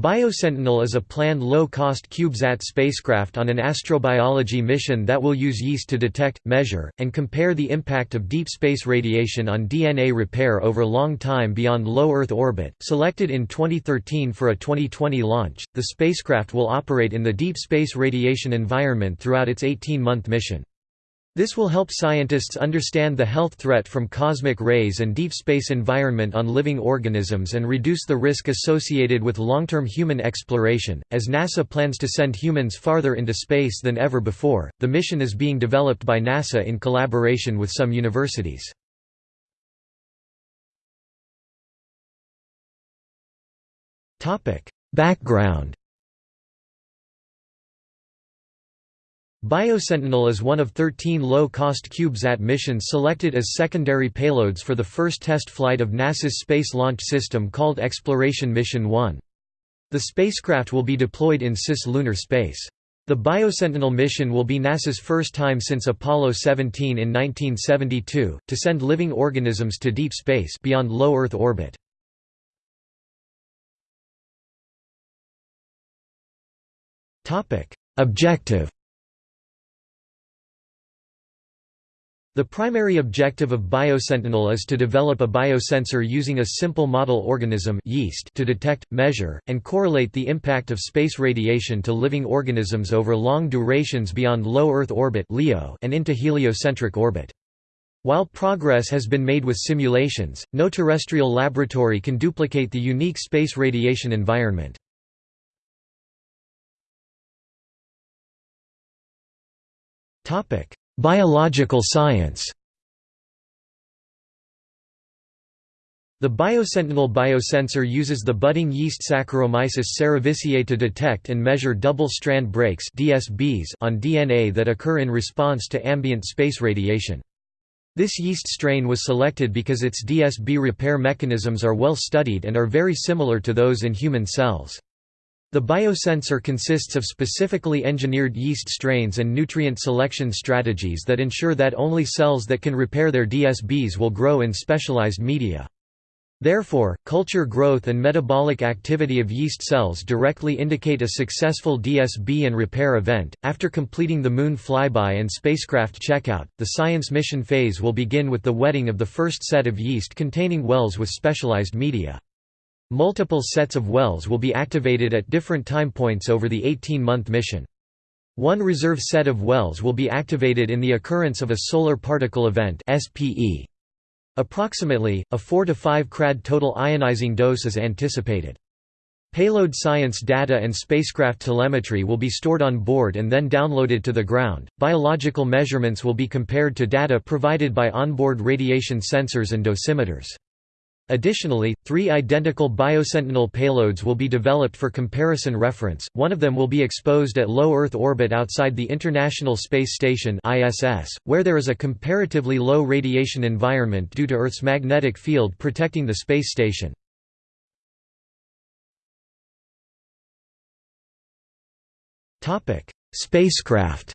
BioSentinel is a planned low-cost CubeSat spacecraft on an astrobiology mission that will use yeast to detect, measure, and compare the impact of deep space radiation on DNA repair over long time beyond low Earth orbit. Selected in 2013 for a 2020 launch, the spacecraft will operate in the deep space radiation environment throughout its 18-month mission. This will help scientists understand the health threat from cosmic rays and deep space environment on living organisms and reduce the risk associated with long-term human exploration. As NASA plans to send humans farther into space than ever before, the mission is being developed by NASA in collaboration with some universities. Topic: Background BioSentinel is one of 13 low-cost CubeSat missions selected as secondary payloads for the first test flight of NASA's Space Launch System called Exploration Mission 1. The spacecraft will be deployed in cislunar space. The BioSentinel mission will be NASA's first time since Apollo 17 in 1972, to send living organisms to deep space beyond low Earth orbit. Objective The primary objective of BioSentinel is to develop a biosensor using a simple model organism yeast to detect, measure, and correlate the impact of space radiation to living organisms over long durations beyond low Earth orbit and into heliocentric orbit. While progress has been made with simulations, no terrestrial laboratory can duplicate the unique space radiation environment. Topic: Biological science The BioSentinel biosensor uses the budding yeast Saccharomyces cerevisiae to detect and measure double-strand breaks DSBs on DNA that occur in response to ambient space radiation. This yeast strain was selected because its DSB repair mechanisms are well studied and are very similar to those in human cells. The biosensor consists of specifically engineered yeast strains and nutrient selection strategies that ensure that only cells that can repair their DSBs will grow in specialized media. Therefore, culture growth and metabolic activity of yeast cells directly indicate a successful DSB and repair event. After completing the Moon flyby and spacecraft checkout, the science mission phase will begin with the wetting of the first set of yeast containing wells with specialized media. Multiple sets of wells will be activated at different time points over the 18-month mission. One reserve set of wells will be activated in the occurrence of a solar particle event SPE. Approximately, a 4 to 5 crad total ionizing dose is anticipated. Payload science data and spacecraft telemetry will be stored on board and then downloaded to the ground. Biological measurements will be compared to data provided by onboard radiation sensors and dosimeters. Additionally, three identical BioSentinel payloads will be developed for comparison reference, one of them will be exposed at low Earth orbit outside the International Space Station where there is a comparatively low radiation environment due to Earth's magnetic field protecting the space station. Spacecraft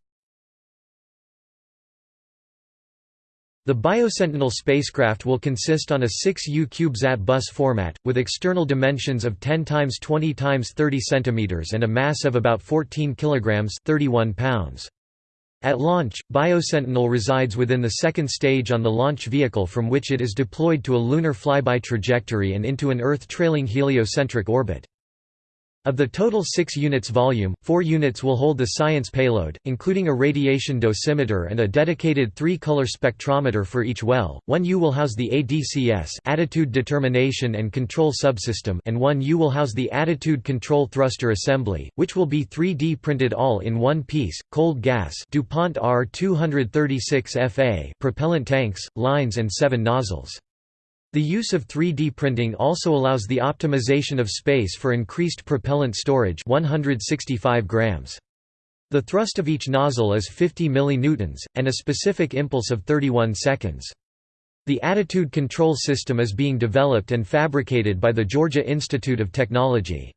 The BioSentinel spacecraft will consist on a 6U CubeSat bus format, with external dimensions of 10 x 20 x 30 cm and a mass of about 14 kg 31 pounds. At launch, BioSentinel resides within the second stage on the launch vehicle from which it is deployed to a lunar flyby trajectory and into an Earth-trailing heliocentric orbit. Of the total 6 units volume, 4 units will hold the science payload, including a radiation dosimeter and a dedicated three-color spectrometer for each well. 1 U will house the ADCS attitude determination and control subsystem and 1 U will house the attitude control thruster assembly, which will be 3D printed all in one piece, cold gas DuPont R236FA propellant tanks, lines and 7 nozzles. The use of 3D printing also allows the optimization of space for increased propellant storage 165 grams. The thrust of each nozzle is 50 millinewtons, and a specific impulse of 31 seconds. The attitude control system is being developed and fabricated by the Georgia Institute of Technology.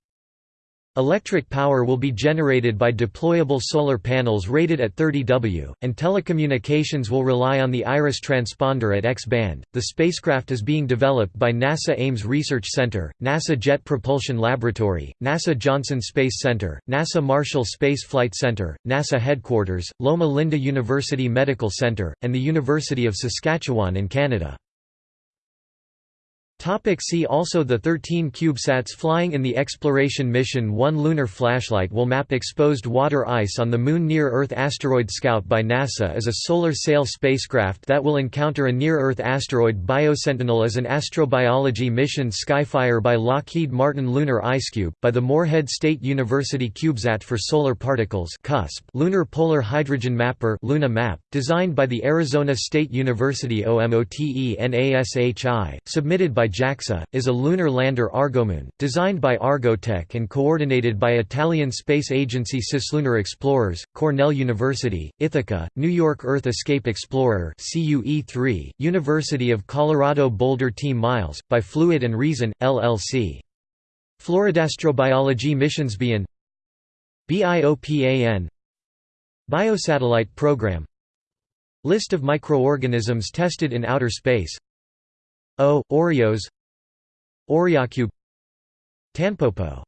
Electric power will be generated by deployable solar panels rated at 30 W, and telecommunications will rely on the IRIS transponder at X-band. The spacecraft is being developed by NASA Ames Research Center, NASA Jet Propulsion Laboratory, NASA Johnson Space Center, NASA Marshall Space Flight Center, NASA Headquarters, Loma Linda University Medical Center, and the University of Saskatchewan in Canada. Topic see also The 13 CubeSats flying in the Exploration Mission 1 Lunar Flashlight will map exposed water ice on the Moon Near-Earth Asteroid Scout by NASA is a solar sail spacecraft that will encounter a near-Earth asteroid Biosentinel is an astrobiology mission Skyfire by Lockheed Martin Lunar IceCube, by the Morehead State University CubeSat for Solar Particles CUSP, Lunar Polar Hydrogen Mapper Luna Map, designed by the Arizona State University OMOTE submitted by JAXA, is a lunar lander Argomoon, designed by Argotec and coordinated by Italian space agency Cislunar Explorers, Cornell University, Ithaca, New York Earth Escape Explorer CUE3, University of Colorado Boulder Team Miles, by Fluid and Reason, LLC. Floridastrobiology Missions BION BIOPAN Biosatellite Program List of microorganisms tested in outer space O. Oreos Oreocube Tanpopo